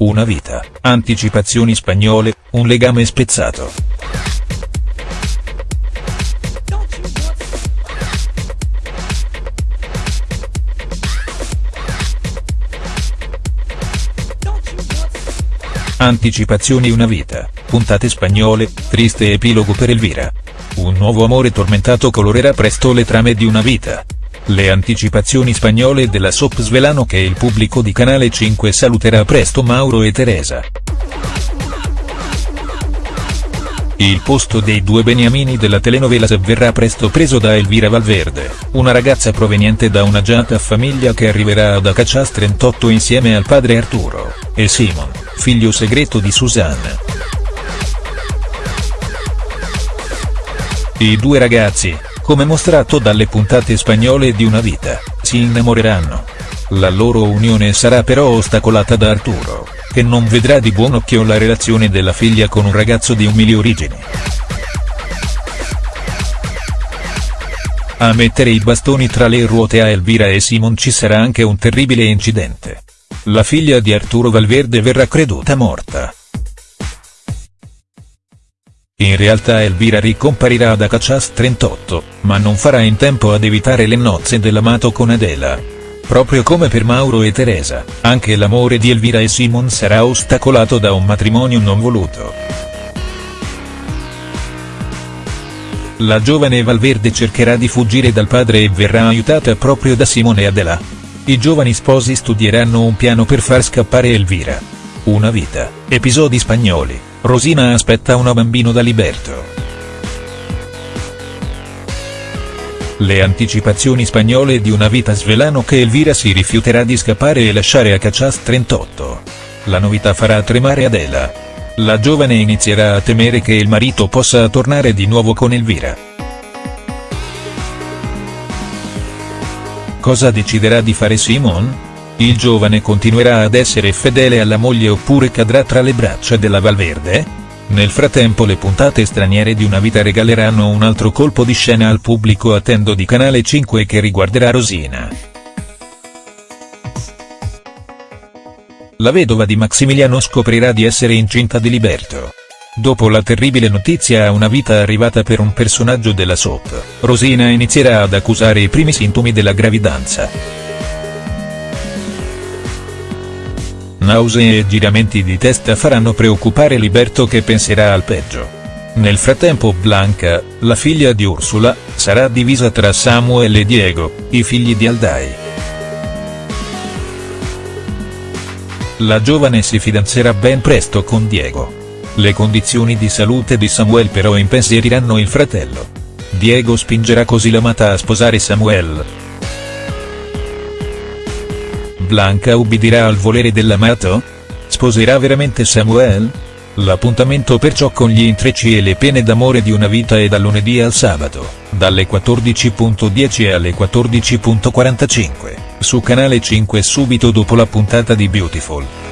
Una vita, anticipazioni spagnole, un legame spezzato. Anticipazioni Una vita, puntate spagnole, triste epilogo per Elvira. Un nuovo amore tormentato colorerà presto le trame di una vita. Le anticipazioni spagnole della soap svelano che il pubblico di Canale 5 saluterà presto Mauro e Teresa. Il posto dei due beniamini della telenovela verrà presto preso da Elvira Valverde, una ragazza proveniente da un'agiata famiglia che arriverà ad Acachas 38 insieme al padre Arturo, e Simon, figlio segreto di Susanna. I due ragazzi, come mostrato dalle puntate spagnole di Una vita, si innamoreranno. La loro unione sarà però ostacolata da Arturo, che non vedrà di buon occhio la relazione della figlia con un ragazzo di umili origini. A mettere i bastoni tra le ruote a Elvira e Simon ci sarà anche un terribile incidente. La figlia di Arturo Valverde verrà creduta morta. In realtà Elvira ricomparirà ad Acachas 38, ma non farà in tempo ad evitare le nozze dell'amato con Adela. Proprio come per Mauro e Teresa, anche l'amore di Elvira e Simon sarà ostacolato da un matrimonio non voluto. La giovane Valverde cercherà di fuggire dal padre e verrà aiutata proprio da Simone e Adela. I giovani sposi studieranno un piano per far scappare Elvira. Una vita, episodi spagnoli, Rosina aspetta una bambino da Liberto. Le anticipazioni spagnole di Una vita svelano che Elvira si rifiuterà di scappare e lasciare a Cachas 38. La novità farà tremare Adela. La giovane inizierà a temere che il marito possa tornare di nuovo con Elvira. Cosa deciderà di fare Simon? Il giovane continuerà ad essere fedele alla moglie oppure cadrà tra le braccia della Valverde? Nel frattempo le puntate straniere di Una vita regaleranno un altro colpo di scena al pubblico attendo di Canale 5 che riguarderà Rosina. La vedova di Maximiliano scoprirà di essere incinta di Liberto. Dopo la terribile notizia a una vita arrivata per un personaggio della soap, Rosina inizierà ad accusare i primi sintomi della gravidanza. Nausee e giramenti di testa faranno preoccupare Liberto che penserà al peggio. Nel frattempo Blanca, la figlia di Ursula, sarà divisa tra Samuel e Diego, i figli di Aldai. La giovane si fidanzerà ben presto con Diego. Le condizioni di salute di Samuel però impensieriranno il fratello. Diego spingerà così l'amata a sposare Samuel. Blanca ubbidirà al volere dell'amato? Sposerà veramente Samuel? L'appuntamento perciò con gli intrecci e le pene d'amore di una vita è da lunedì al sabato, dalle 14.10 alle 14.45, su Canale 5 subito dopo la puntata di Beautiful.